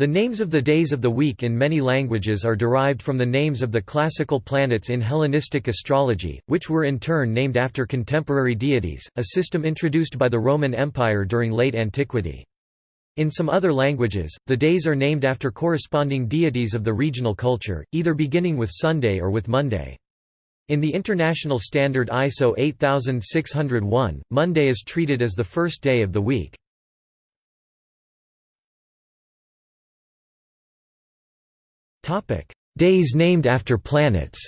The names of the days of the week in many languages are derived from the names of the classical planets in Hellenistic astrology, which were in turn named after contemporary deities, a system introduced by the Roman Empire during late antiquity. In some other languages, the days are named after corresponding deities of the regional culture, either beginning with Sunday or with Monday. In the International Standard ISO 8601, Monday is treated as the first day of the week. Days named after planets.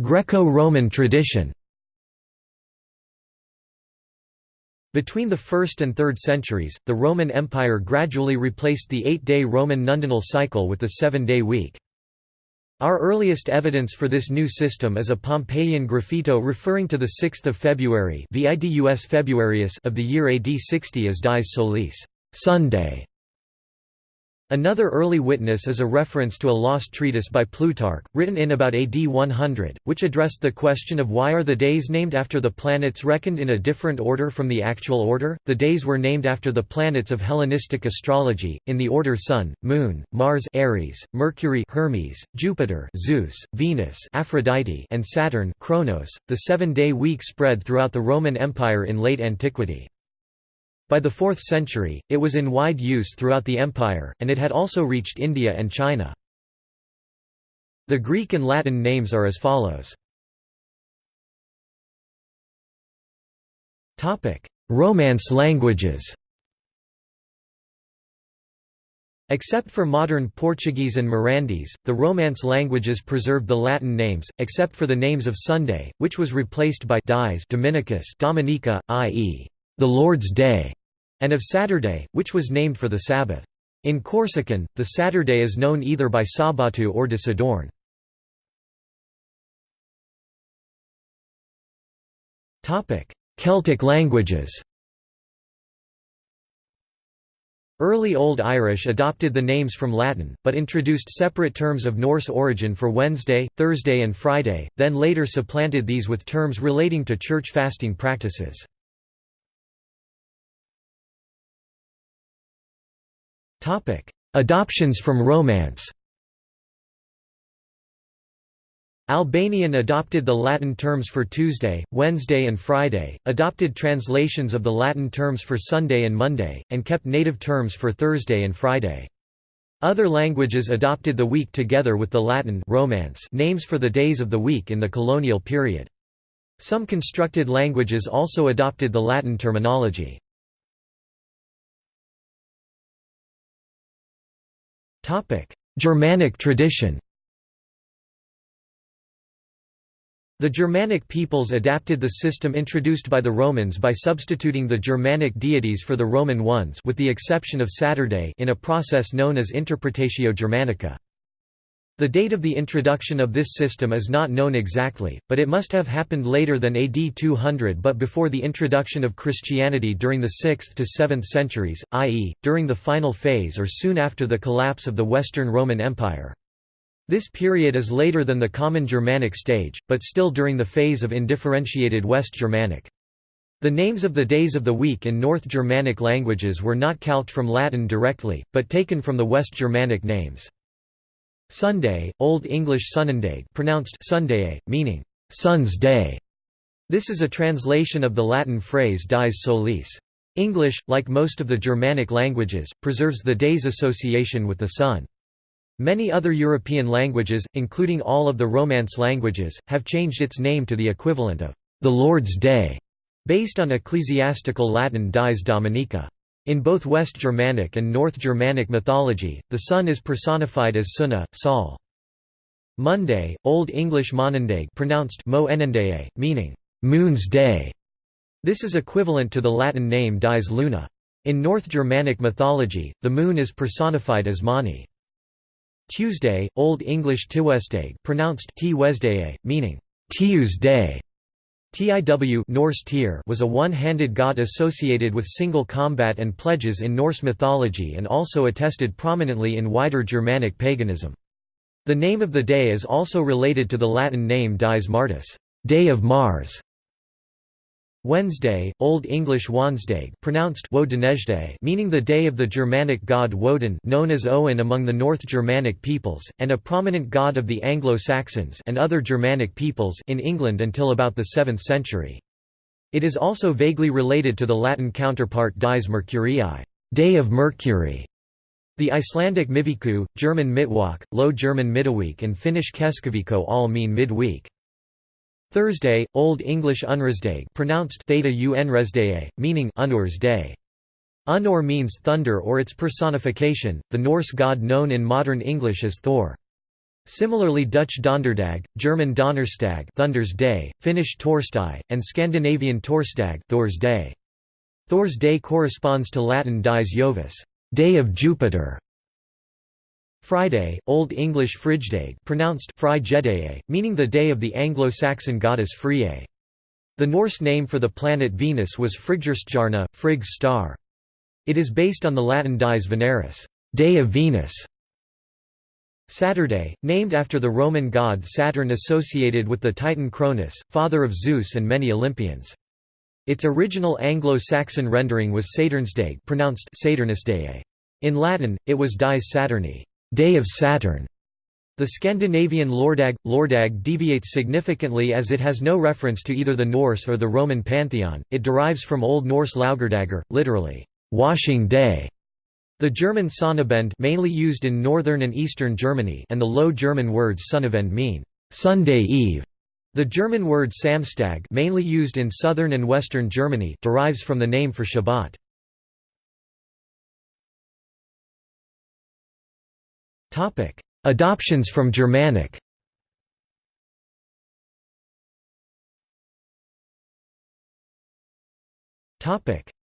Greco-Roman tradition. Between the 1st and 3rd centuries, the Roman Empire gradually replaced the eight-day Roman nundinal cycle with the seven-day week. Our earliest evidence for this new system is a Pompeian graffito referring to the 6th of February Februarius of the year AD 60 as Dies Solis Sunday", Another early witness is a reference to a lost treatise by Plutarch, written in about AD 100, which addressed the question of why are the days named after the planets reckoned in a different order from the actual order. The days were named after the planets of Hellenistic astrology, in the order Sun, Moon, Mars Aries, Mercury Hermes, Jupiter Zeus, Venus Aphrodite, and Saturn Kronos. The seven-day week spread throughout the Roman Empire in late antiquity. By the 4th century, it was in wide use throughout the empire, and it had also reached India and China. The Greek and Latin names are as follows. Romance languages Except for modern Portuguese and Mirandese, the Romance languages preserved the Latin names, except for the names of Sunday, which was replaced by dies Dominicus Dominica, i.e the Lord's Day, and of Saturday, which was named for the Sabbath. In Corsican, the Saturday is known either by Sabatu or de Sadorn. Celtic languages Early Old Irish adopted the names from Latin, but introduced separate terms of Norse origin for Wednesday, Thursday and Friday, then later supplanted these with terms relating to church fasting practices. Adoptions from Romance Albanian adopted the Latin terms for Tuesday, Wednesday and Friday, adopted translations of the Latin terms for Sunday and Monday, and kept native terms for Thursday and Friday. Other languages adopted the week together with the Latin Romance names for the days of the week in the colonial period. Some constructed languages also adopted the Latin terminology. Germanic tradition The Germanic peoples adapted the system introduced by the Romans by substituting the Germanic deities for the Roman ones with the exception of Saturday in a process known as Interpretatio Germanica. The date of the introduction of this system is not known exactly, but it must have happened later than AD 200 but before the introduction of Christianity during the 6th to 7th centuries, i.e., during the final phase or soon after the collapse of the Western Roman Empire. This period is later than the Common Germanic stage, but still during the phase of indifferentiated West Germanic. The names of the days of the week in North Germanic languages were not calqued from Latin directly, but taken from the West Germanic names. Sunday, Old English Sunnundag pronounced Sunday, meaning, sun's day. This is a translation of the Latin phrase dies solis. English, like most of the Germanic languages, preserves the day's association with the sun. Many other European languages, including all of the Romance languages, have changed its name to the equivalent of the Lord's Day, based on ecclesiastical Latin dies dominica. In both West Germanic and North Germanic mythology, the sun is personified as Sunna, Sol. Monday, Old English Monundag pronounced Mo meaning, moon's day. This is equivalent to the Latin name dies luna. In North Germanic mythology, the moon is personified as Mani. Tuesday, Old English Tiwestag pronounced meaning Tiu's day. Tiw Norse Tyr was a one-handed god associated with single combat and pledges in Norse mythology and also attested prominently in wider Germanic paganism. The name of the day is also related to the Latin name Dies Martis, Day of Mars. Wednesday, Old English Wansdag pronounced meaning the day of the Germanic god Woden known as Owen among the North Germanic peoples, and a prominent god of the Anglo-Saxons and other Germanic peoples in England until about the 7th century. It is also vaguely related to the Latin counterpart Dies Mercurii day of Mercury", the Icelandic Miviku, German Mittwoch, Low German Middaweek and Finnish Keskiviikko all mean midweek. Thursday, Old English Unresdag pronounced theta unresdae, meaning Unur's day. Unor means thunder or its personification, the Norse god known in modern English as Thor. Similarly Dutch Donderdag, German Donnerstag Thunder's Day, Finnish Torstai, and Scandinavian Torsdag Thor's Day. Thor's Day corresponds to Latin dies Jovis, Day of Jupiter, Friday, Old English Frigdag pronounced meaning the day of the Anglo-Saxon goddess Frigga. The Norse name for the planet Venus was Friggjarna, Frigg's star. It is based on the Latin dies Veneris, day of Venus. Saturday, named after the Roman god Saturn associated with the Titan Cronus, father of Zeus and many Olympians. Its original Anglo-Saxon rendering was Saturnsdag pronounced. In Latin, it was Dies Saturni. Day of Saturn. The Scandinavian Lordag, Lordag deviates significantly as it has no reference to either the Norse or the Roman pantheon, it derives from Old Norse Laugardagur, literally, washing day. The German Sonnabend mainly used in northern and eastern Germany and the Low German words Sonnabend mean, Sunday Eve. The German word Samstag mainly used in southern and western Germany derives from the name for Shabbat. Adoptions from Germanic.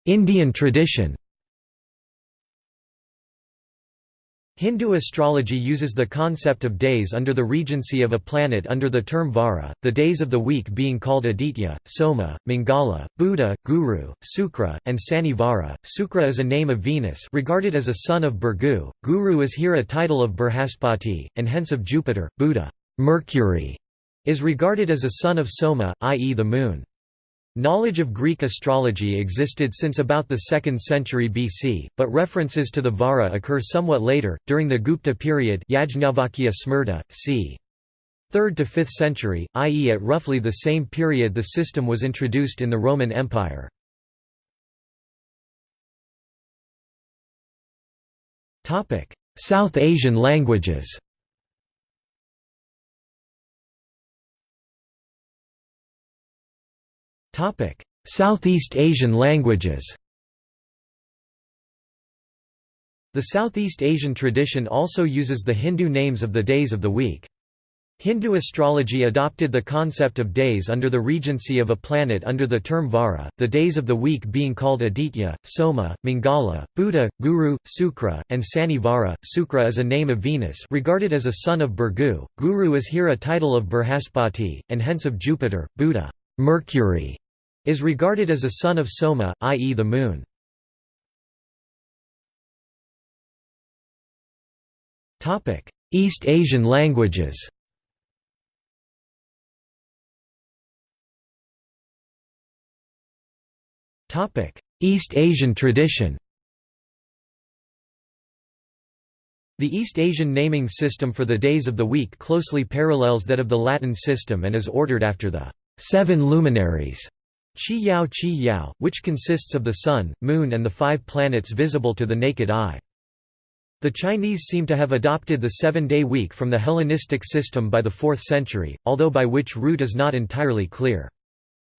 Indian tradition Hindu astrology uses the concept of days under the regency of a planet under the term Vara, the days of the week being called Aditya, Soma, Mangala, Buddha, Guru, Sukra, and Sani Vara. Sukra is a name of Venus regarded as a son of Bhrigu, Guru is here a title of Brihaspati, and hence of Jupiter, Buddha Mercury is regarded as a son of Soma, i.e. the moon. Knowledge of Greek astrology existed since about the 2nd century BC, but references to the Vara occur somewhat later, during the Gupta period Yajnavalkya Smrta, c. 3rd to 5th century, i.e. at roughly the same period the system was introduced in the Roman Empire. South Asian languages Southeast Asian languages The Southeast Asian tradition also uses the Hindu names of the days of the week. Hindu astrology adopted the concept of days under the regency of a planet under the term Vara, the days of the week being called Aditya, Soma, Mangala, Buddha, Guru, Sukra, and Sani Vara. Sukra is a name of Venus regarded as a son of Bhrigu, Guru is here a title of Brihaspati, and hence of Jupiter, Buddha, Mercury, is regarded as a son of Soma, i.e. the moon. East Asian languages East Asian tradition The East Asian naming system for the days of the week closely parallels that of the Latin system and is ordered after the seven luminaries Qi Yao Qi Yao, which consists of the Sun, Moon and the five planets visible to the naked eye. The Chinese seem to have adopted the seven-day week from the Hellenistic system by the 4th century, although by which route is not entirely clear.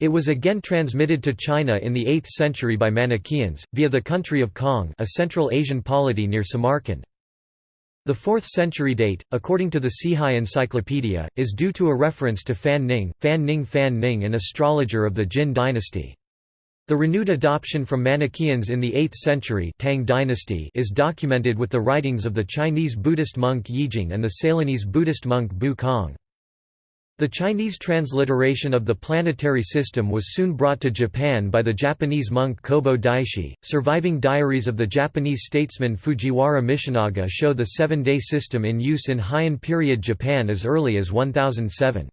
It was again transmitted to China in the 8th century by Manichaeans, via the country of Kong a Central Asian polity near Samarkand. The 4th century date, according to the Cihai Encyclopedia, is due to a reference to Fan Ning, Fan Ning Fan Ning an astrologer of the Jin dynasty. The renewed adoption from Manichaeans in the 8th century Tang dynasty is documented with the writings of the Chinese Buddhist monk Yijing and the Ceylonese Buddhist monk Bu Kong. The Chinese transliteration of the planetary system was soon brought to Japan by the Japanese monk Kobo Daishi. Surviving diaries of the Japanese statesman Fujiwara Michinaga show the seven day system in use in Heian period Japan as early as 1007.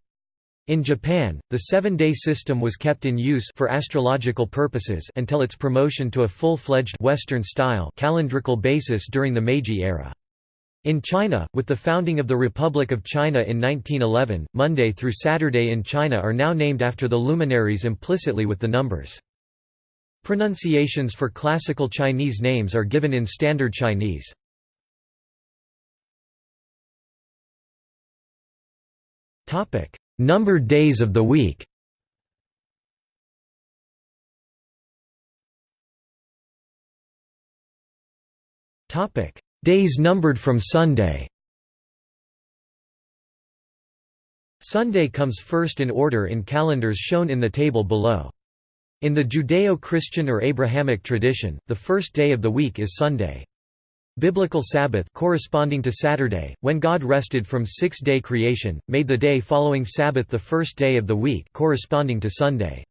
In Japan, the seven-day system was kept in use for astrological purposes until its promotion to a full-fledged Western-style calendrical basis during the Meiji era. In China, with the founding of the Republic of China in 1911, Monday through Saturday in China are now named after the luminaries implicitly with the numbers. Pronunciations for classical Chinese names are given in Standard Chinese. Numbered days of the week Days numbered from Sunday Sunday comes first in order in calendars shown in the table below. In the Judeo-Christian or Abrahamic tradition, the first day of the week is Sunday. Biblical Sabbath corresponding to Saturday, when God rested from six-day creation, made the day following Sabbath the first day of the week corresponding to Sunday.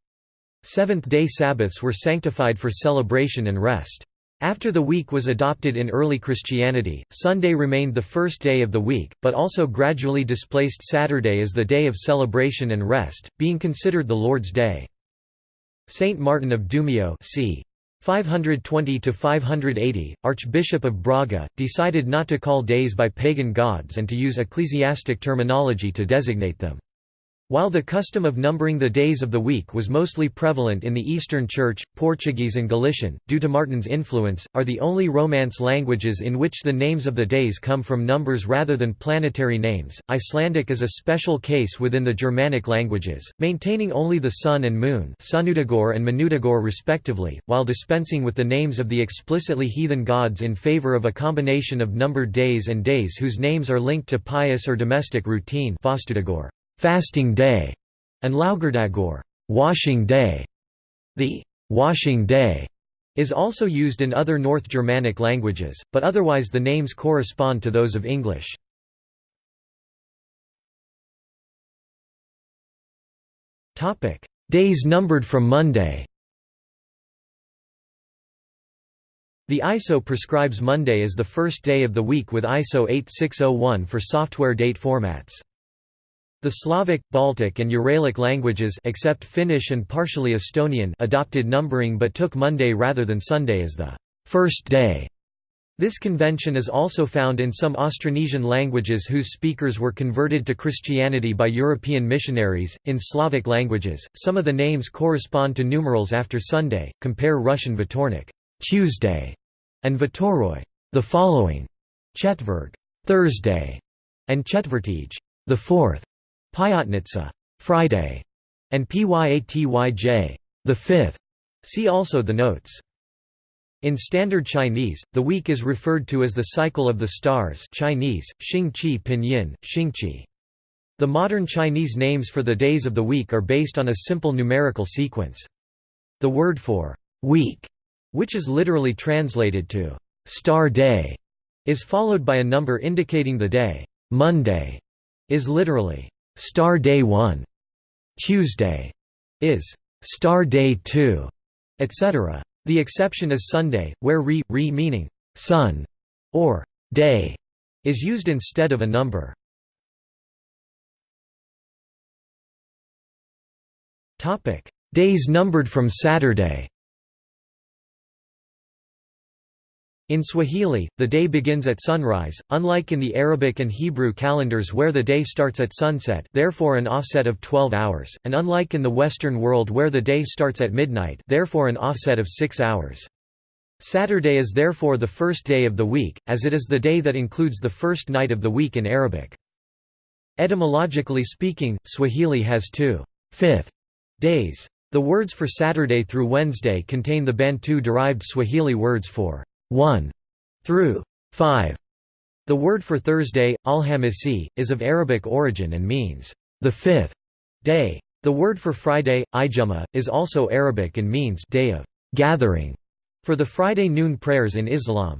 Seventh-day Sabbaths were sanctified for celebration and rest. After the week was adopted in early Christianity, Sunday remained the first day of the week, but also gradually displaced Saturday as the day of celebration and rest, being considered the Lord's Day. Saint Martin of Dumio c. 520–580, Archbishop of Braga, decided not to call days by pagan gods and to use ecclesiastic terminology to designate them. While the custom of numbering the days of the week was mostly prevalent in the Eastern Church, Portuguese and Galician, due to Martin's influence, are the only Romance languages in which the names of the days come from numbers rather than planetary names. Icelandic is a special case within the Germanic languages, maintaining only the sun and moon Sunnudagor and Manudagor respectively, while dispensing with the names of the explicitly heathen gods in favor of a combination of numbered days and days whose names are linked to pious or domestic routine fasting day, and Laugardagur washing day. The washing day is also used in other North Germanic languages, but otherwise the names correspond to those of English. Topic: Days numbered from Monday The ISO prescribes Monday as the first day of the week with ISO 8601 for software date formats. The Slavic, Baltic and Uralic languages except Finnish and partially Estonian adopted numbering but took Monday rather than Sunday as the first day. This convention is also found in some Austronesian languages whose speakers were converted to Christianity by European missionaries. In Slavic languages, some of the names correspond to numerals after Sunday. Compare Russian Vatornik, Tuesday, and Vatoroi, the following, Chetverg, Thursday, and Chetvertij, the fourth. Pyatnitsa, Friday, and Pyatyj, the fifth. See also the notes. In Standard Chinese, the week is referred to as the cycle of the stars Chinese, Xingqi Pinyin, Xingqi. The modern Chinese names for the days of the week are based on a simple numerical sequence. The word for week, which is literally translated to star day, is followed by a number indicating the day. Monday is literally Star Day 1, Tuesday. Is. Star Day 2, etc. The exception is Sunday, where re, re meaning sun or day is used instead of a number. Days numbered from Saturday In Swahili, the day begins at sunrise, unlike in the Arabic and Hebrew calendars where the day starts at sunset therefore an offset of 12 hours, and unlike in the Western world where the day starts at midnight therefore an offset of 6 hours. Saturday is therefore the first day of the week, as it is the day that includes the first night of the week in Arabic. Etymologically speaking, Swahili has two fifth days. The words for Saturday through Wednesday contain the Bantu-derived Swahili words for 1 through 5. The word for Thursday, Alhamisi, is of Arabic origin and means the fifth day. The word for Friday, Ijuma, is also Arabic and means day of gathering for the Friday noon prayers in Islam.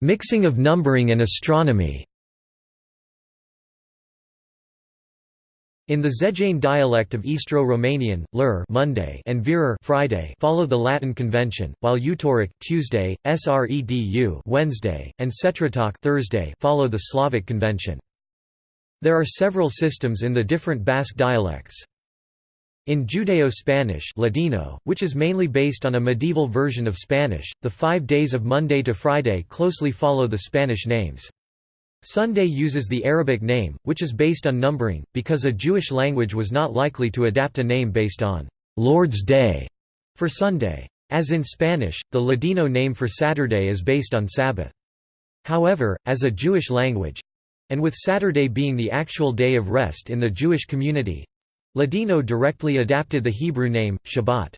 Mixing of numbering and astronomy In the Žejane dialect of Istro-Romanian, Lur Monday and Virar Friday follow the Latin convention, while Utoric Tuesday, Sredu Wednesday, and Setritok Thursday follow the Slavic convention. There are several systems in the different Basque dialects. In Judeo-Spanish Ladino, which is mainly based on a medieval version of Spanish, the five days of Monday to Friday closely follow the Spanish names. Sunday uses the Arabic name, which is based on numbering, because a Jewish language was not likely to adapt a name based on «Lord's Day» for Sunday. As in Spanish, the Ladino name for Saturday is based on Sabbath. However, as a Jewish language—and with Saturday being the actual day of rest in the Jewish community—Ladino directly adapted the Hebrew name, Shabbat.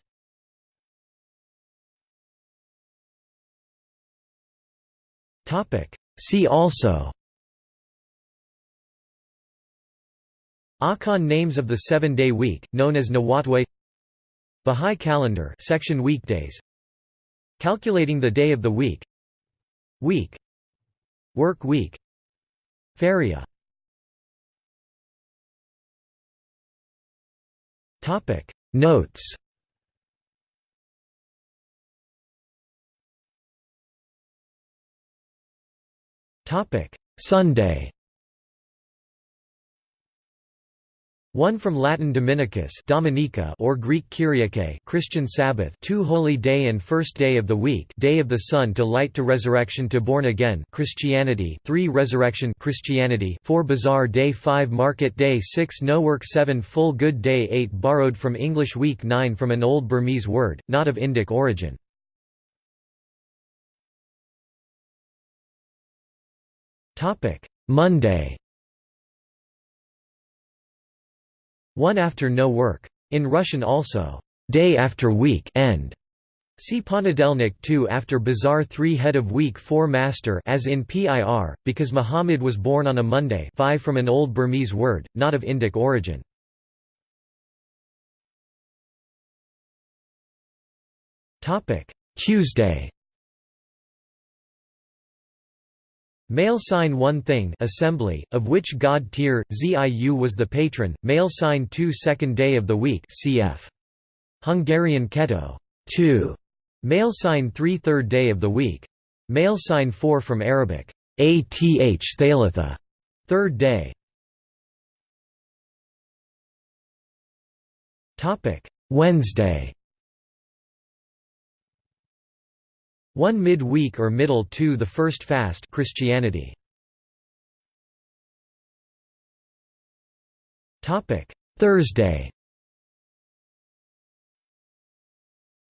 See also Akan names of the seven-day week, known as Nawatwe. Bahá'í calendar section weekdays. Calculating the day of the week. Week. Work week. Feria Notes. Sunday One from Latin Dominicus Dominica or Greek Kyriake Christian Sabbath two holy day and first day of the week day of the sun to light to resurrection to born again Christianity three resurrection Christianity four bazaar day five market day six no work seven full good day eight borrowed from English week nine from an old Burmese word, not of Indic origin. Monday One after no work. In Russian also, day after week end. See Ponedelnik 2 after Bazaar 3 head of week 4 master as in PIR, because Muhammad was born on a Monday 5 from an old Burmese word, not of Indic origin. Tuesday Male sign one thing assembly, of which god Tyr, Ziu was the patron, male sign two second day of the week cf. Hungarian Keto 2. Male sign three third day of the week. Male sign four from Arabic, ath thalitha, third day. Wednesday One mid-week or middle to the first fast Christianity. Topic: Thursday.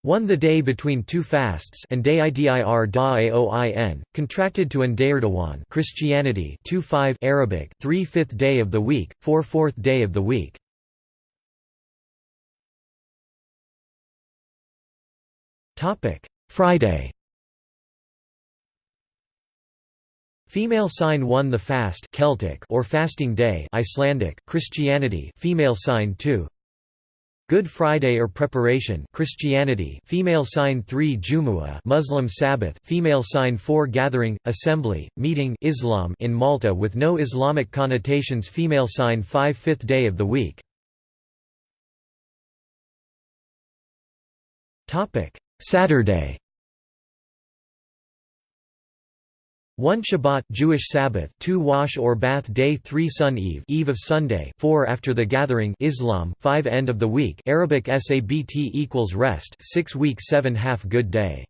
One the day between two fasts and day idir da aoin, contracted to Ndayardawan Christianity 2-5 Arabic 3 fifth day of the week, 4 fourth day of the week. Friday Female sign 1 the fast Celtic or fasting day Icelandic Christianity female sign 2 Good Friday or preparation Christianity female sign 3 Jumu'ah Muslim Sabbath female sign 4 gathering assembly meeting Islam in Malta with no Islamic connotations female sign 5 fifth day of the week. Topic Saturday One Shabbat Jewish Sabbath, two wash or bath day, three sun eve, eve of Sunday, four after the gathering, Islam, five end of the week, Arabic Sabt equals rest, six week, seven half good day.